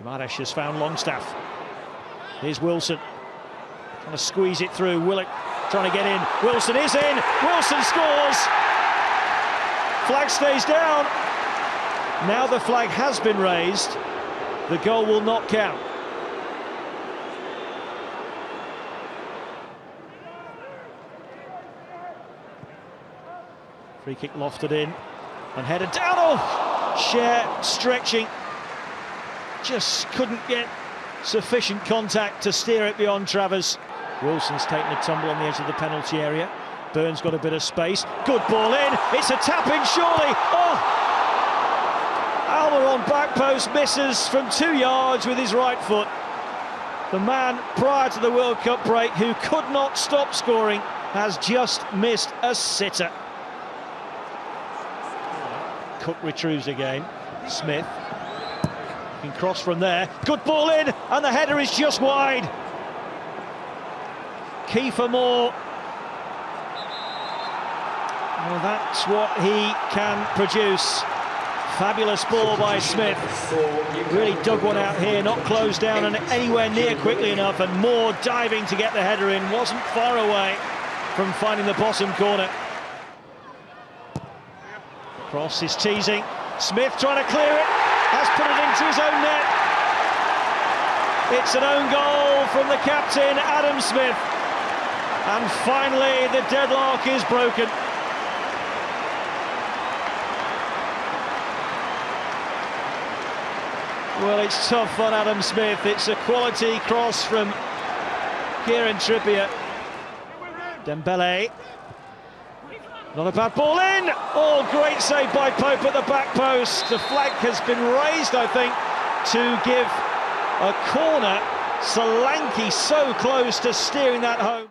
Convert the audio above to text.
Guimaraes has found Longstaff. Here's Wilson. Trying to squeeze it through. Willock trying to get in. Wilson is in. Wilson scores. Flag stays down. Now the flag has been raised. The goal will not count. Free kick lofted in and headed down. Oh, Schär stretching. Just couldn't get sufficient contact to steer it beyond Travers. Wilson's taken a tumble on the edge of the penalty area. Burns got a bit of space. Good ball in. It's a tap in, surely. Oh! Alba on back post misses from two yards with his right foot. The man prior to the World Cup break who could not stop scoring has just missed a sitter. Cook retrieves again. Smith can cross from there. Good ball in, and the header is just wide. Kieffer Moore. Well, that's what he can produce. Fabulous ball by Smith. Really dug one out here, not closed down and anywhere near quickly enough, and Moore diving to get the header in. Wasn't far away from finding the bottom corner. Cross is teasing. Smith trying to clear it. Put it into his own net. It's an own goal from the captain, Adam Smith. And finally, the deadlock is broken. Well, it's tough on Adam Smith. It's a quality cross from Kieran Trippier. Dembele not a bad ball in. Oh, great save by Pope at the back post. The flag has been raised, I think, to give a corner. Solanke so close to steering that home.